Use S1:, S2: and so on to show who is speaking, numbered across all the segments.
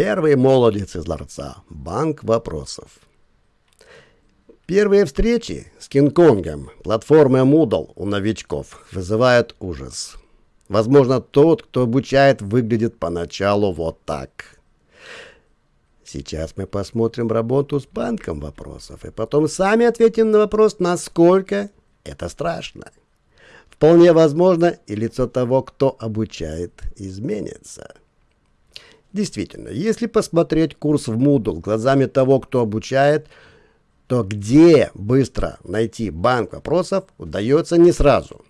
S1: Первый молодец из ларца. Банк вопросов. Первые встречи с Кинг-Конгом, платформой Moodle у новичков, вызывают ужас. Возможно, тот, кто обучает, выглядит поначалу вот так. Сейчас мы посмотрим работу с банком вопросов, и потом сами ответим на вопрос, насколько это страшно. Вполне возможно, и лицо того, кто обучает, изменится. Действительно, если посмотреть курс в Moodle глазами того, кто обучает, то где быстро найти банк вопросов удается не сразу.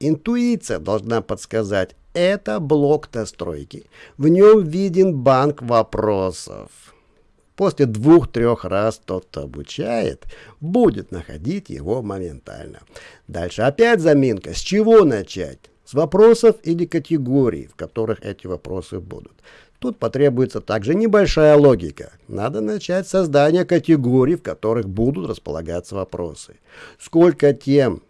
S1: Интуиция должна подсказать, это блок настройки. В нем виден банк вопросов. После двух-трех раз тот, кто обучает, будет находить его моментально. Дальше опять заминка. С чего начать? С вопросов или категорий, в которых эти вопросы будут. Тут потребуется также небольшая логика. Надо начать создание категорий, в которых будут располагаться вопросы. Сколько тем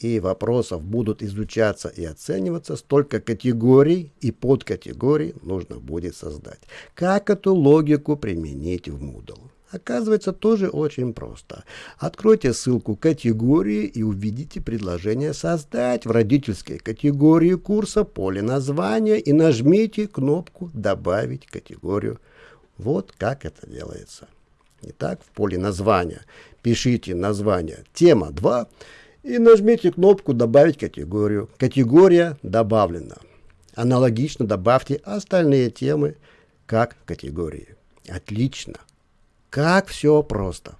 S1: и вопросов будут изучаться и оцениваться, столько категорий и подкатегорий нужно будет создать. Как эту логику применить в Moodle? Оказывается, тоже очень просто. Откройте ссылку категории и увидите предложение «Создать» в родительской категории курса поле названия и нажмите кнопку «Добавить категорию». Вот как это делается. Итак, в поле названия пишите название «Тема 2» и нажмите кнопку «Добавить категорию». Категория добавлена. Аналогично добавьте остальные темы как категории. Отлично. Как все просто.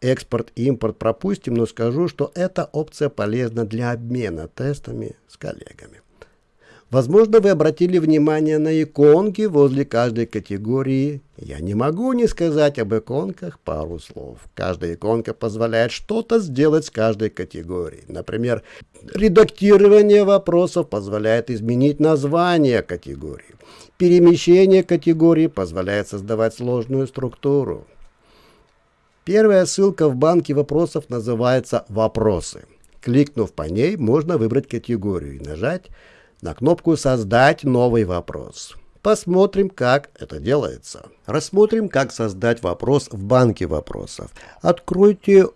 S1: Экспорт-импорт пропустим, но скажу, что эта опция полезна для обмена тестами с коллегами. Возможно, вы обратили внимание на иконки возле каждой категории. Я не могу не сказать об иконках пару слов. Каждая иконка позволяет что-то сделать с каждой категорией. Например, редактирование вопросов позволяет изменить название категории. Перемещение категории позволяет создавать сложную структуру. Первая ссылка в банке вопросов называется «Вопросы». Кликнув по ней, можно выбрать категорию и нажать на кнопку «Создать новый вопрос». Посмотрим, как это делается. Рассмотрим, как создать вопрос в банке вопросов. Откройте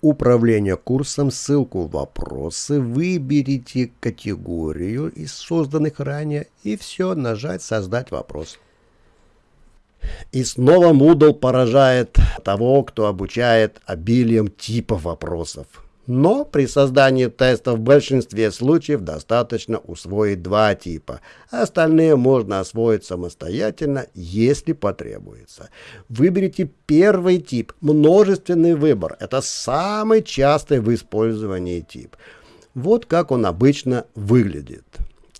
S1: управление курсом, ссылку «Вопросы», выберите категорию из созданных ранее и все, нажать «Создать вопрос». И снова Moodle поражает того, кто обучает обилием типов вопросов. Но при создании теста в большинстве случаев достаточно усвоить два типа. Остальные можно освоить самостоятельно, если потребуется. Выберите первый тип, множественный выбор. Это самый частый в использовании тип. Вот как он обычно выглядит.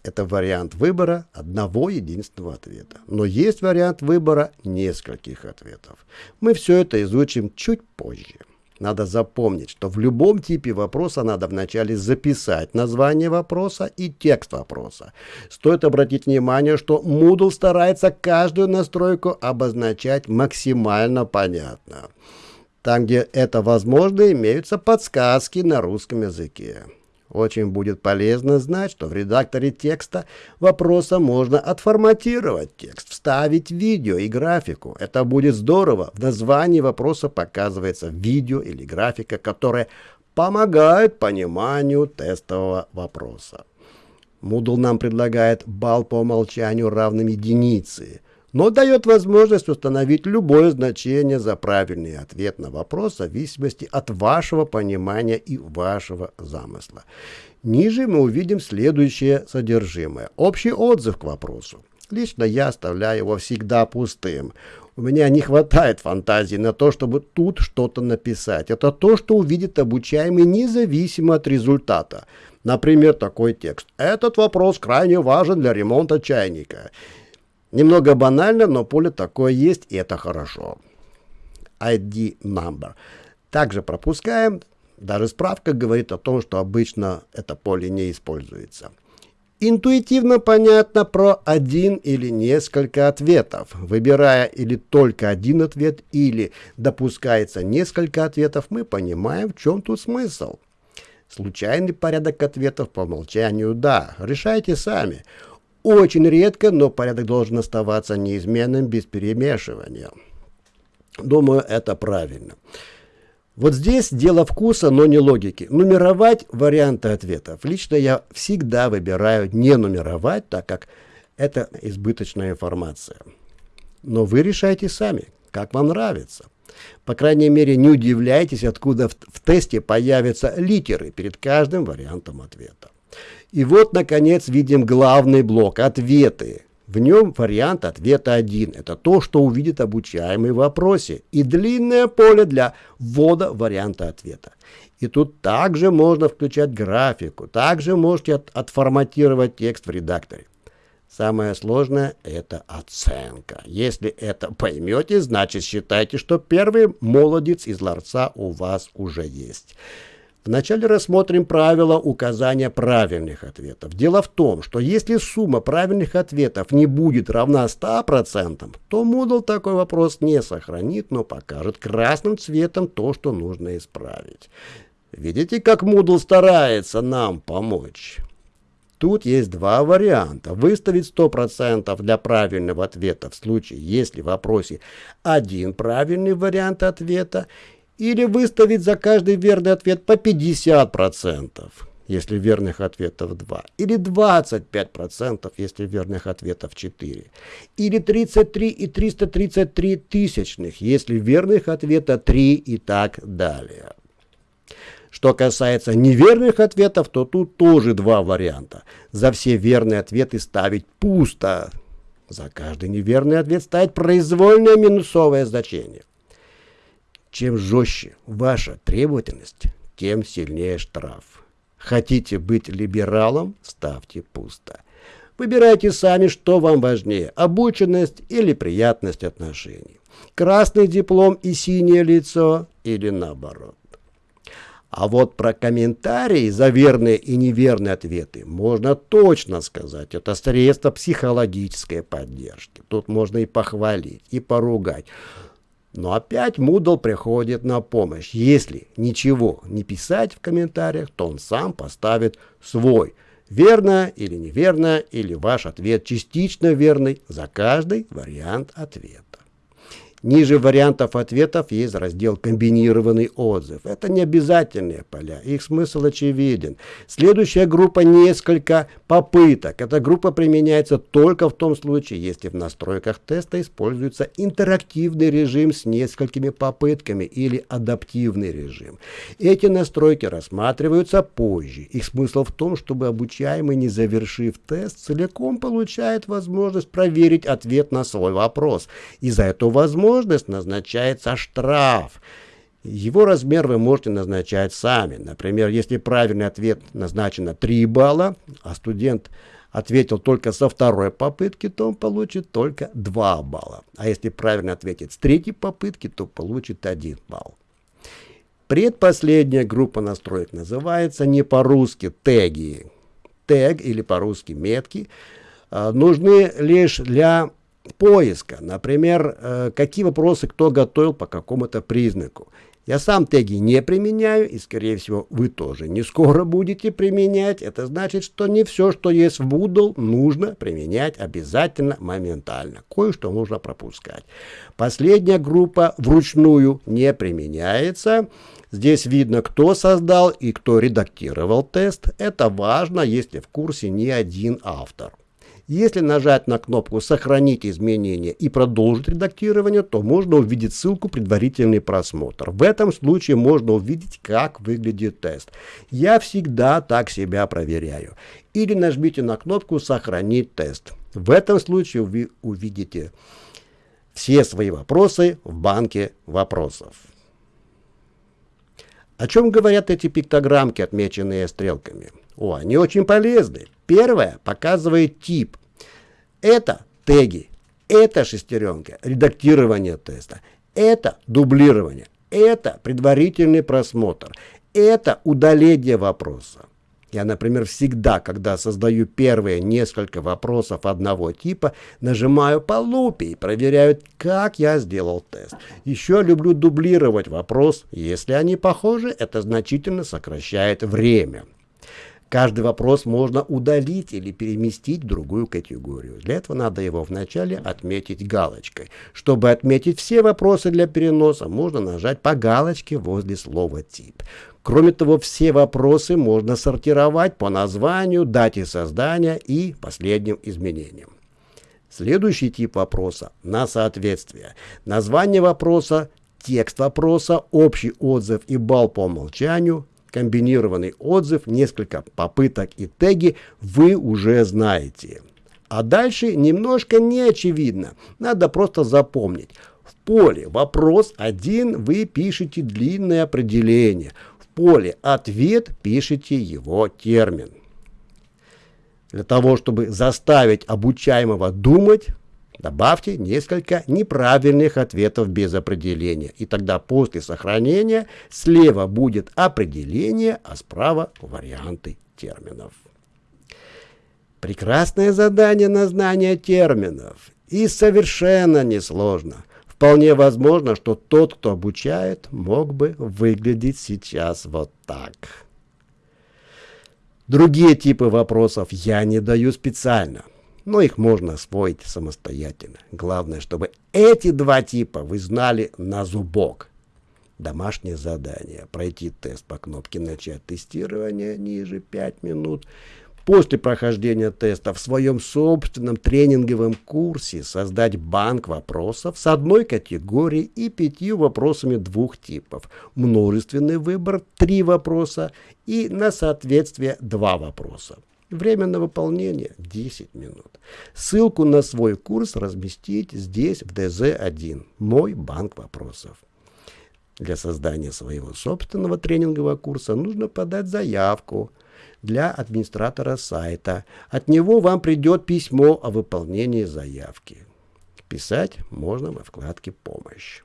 S1: Это вариант выбора одного единственного ответа. Но есть вариант выбора нескольких ответов. Мы все это изучим чуть позже. Надо запомнить, что в любом типе вопроса надо вначале записать название вопроса и текст вопроса. Стоит обратить внимание, что Moodle старается каждую настройку обозначать максимально понятно. Там, где это возможно, имеются подсказки на русском языке. Очень будет полезно знать, что в редакторе текста вопроса можно отформатировать текст, вставить видео и графику. Это будет здорово. В названии вопроса показывается видео или графика, которая помогает пониманию тестового вопроса. Moodle нам предлагает балл по умолчанию равным единице но дает возможность установить любое значение за правильный ответ на вопрос в зависимости от вашего понимания и вашего замысла. Ниже мы увидим следующее содержимое. Общий отзыв к вопросу. Лично я оставляю его всегда пустым. У меня не хватает фантазии на то, чтобы тут что-то написать. Это то, что увидит обучаемый независимо от результата. Например, такой текст. Этот вопрос крайне важен для ремонта чайника. Немного банально, но поле такое есть, и это хорошо. ID number. Также пропускаем. Даже справка говорит о том, что обычно это поле не используется. Интуитивно понятно про один или несколько ответов. Выбирая или только один ответ, или допускается несколько ответов, мы понимаем, в чем тут смысл. Случайный порядок ответов по умолчанию – да, решайте сами. Очень редко, но порядок должен оставаться неизменным без перемешивания. Думаю, это правильно. Вот здесь дело вкуса, но не логики. Нумеровать варианты ответов. Лично я всегда выбираю не нумеровать, так как это избыточная информация. Но вы решайте сами, как вам нравится. По крайней мере, не удивляйтесь, откуда в, в тесте появятся литеры перед каждым вариантом ответа. И вот, наконец, видим главный блок – ответы. В нем вариант ответа один. Это то, что увидит обучаемый в вопросе. И длинное поле для ввода варианта ответа. И тут также можно включать графику. Также можете от, отформатировать текст в редакторе. Самое сложное – это оценка. Если это поймете, значит считайте, что первый молодец из ларца у вас уже есть. Вначале рассмотрим правила указания правильных ответов. Дело в том, что если сумма правильных ответов не будет равна 100%, то Moodle такой вопрос не сохранит, но покажет красным цветом то, что нужно исправить. Видите, как Moodle старается нам помочь? Тут есть два варианта. Выставить 100% для правильного ответа в случае, если в вопросе один правильный вариант ответа, или выставить за каждый верный ответ по 50%, если верных ответов 2, или 25%, если верных ответов 4, или 33 и 333 тысячных, если верных ответа 3 и так далее. Что касается неверных ответов, то тут тоже два варианта. За все верные ответы ставить пусто. За каждый неверный ответ ставить произвольное минусовое значение. Чем жестче ваша требовательность, тем сильнее штраф. Хотите быть либералом, ставьте пусто. Выбирайте сами, что вам важнее, обученность или приятность отношений. Красный диплом и синее лицо или наоборот. А вот про комментарии за верные и неверные ответы можно точно сказать. Это средство психологической поддержки. Тут можно и похвалить, и поругать. Но опять Moodle приходит на помощь. Если ничего не писать в комментариях, то он сам поставит свой. Верно или неверно, или ваш ответ частично верный за каждый вариант ответа. Ниже вариантов ответов есть раздел «Комбинированный отзыв». Это не обязательные поля, их смысл очевиден. Следующая группа «Несколько попыток». Эта группа применяется только в том случае, если в настройках теста используется интерактивный режим с несколькими попытками или адаптивный режим. Эти настройки рассматриваются позже. Их смысл в том, чтобы обучаемый, не завершив тест, целиком получает возможность проверить ответ на свой вопрос. И за эту возможность возможность назначается штраф. Его размер вы можете назначать сами. Например, если правильный ответ назначено 3 балла, а студент ответил только со второй попытки, то он получит только 2 балла. А если правильно ответит с третьей попытки, то получит 1 балл. Предпоследняя группа настроек называется не по-русски теги. Тег или по-русски метки а, нужны лишь для поиска. Например, э, какие вопросы кто готовил по какому-то признаку. Я сам теги не применяю, и, скорее всего, вы тоже не скоро будете применять. Это значит, что не все, что есть в Moodle, нужно применять обязательно моментально. Кое-что нужно пропускать. Последняя группа вручную не применяется. Здесь видно, кто создал и кто редактировал тест. Это важно, если в курсе не один автор. Если нажать на кнопку «Сохранить изменения» и продолжить редактирование, то можно увидеть ссылку «Предварительный просмотр». В этом случае можно увидеть, как выглядит тест. Я всегда так себя проверяю. Или нажмите на кнопку «Сохранить тест». В этом случае вы увидите все свои вопросы в банке вопросов. О чем говорят эти пиктограммки, отмеченные стрелками? О, они очень полезны. Первое показывает тип. Это теги, это шестеренка, редактирование теста, это дублирование, это предварительный просмотр, это удаление вопроса. Я, например, всегда, когда создаю первые несколько вопросов одного типа, нажимаю по лупе и проверяю, как я сделал тест. Еще люблю дублировать вопрос. Если они похожи, это значительно сокращает время. Каждый вопрос можно удалить или переместить в другую категорию. Для этого надо его вначале отметить галочкой. Чтобы отметить все вопросы для переноса, можно нажать по галочке возле слова «тип». Кроме того, все вопросы можно сортировать по названию, дате создания и последним изменениям. Следующий тип вопроса на соответствие. Название вопроса, текст вопроса, общий отзыв и балл по умолчанию, комбинированный отзыв, несколько попыток и теги вы уже знаете. А дальше немножко не очевидно. Надо просто запомнить. В поле «Вопрос 1» вы пишете длинное определение – поле «Ответ» пишите его термин. Для того, чтобы заставить обучаемого думать, добавьте несколько неправильных ответов без определения. И тогда после сохранения слева будет определение, а справа варианты терминов. Прекрасное задание на знание терминов. И совершенно несложно. Вполне возможно, что тот, кто обучает, мог бы выглядеть сейчас вот так. Другие типы вопросов я не даю специально, но их можно освоить самостоятельно. Главное, чтобы эти два типа вы знали на зубок. Домашнее задание. Пройти тест по кнопке «Начать тестирование» ниже 5 минут после прохождения теста в своем собственном тренинговом курсе создать банк вопросов с одной категорией и пятью вопросами двух типов. Множественный выбор – три вопроса и на соответствие два вопроса. Время на выполнение 10 минут. Ссылку на свой курс разместить здесь в ДЗ-1 «Мой банк вопросов». Для создания своего собственного тренингового курса нужно подать заявку для администратора сайта. От него вам придет письмо о выполнении заявки. Писать можно во вкладке «Помощь».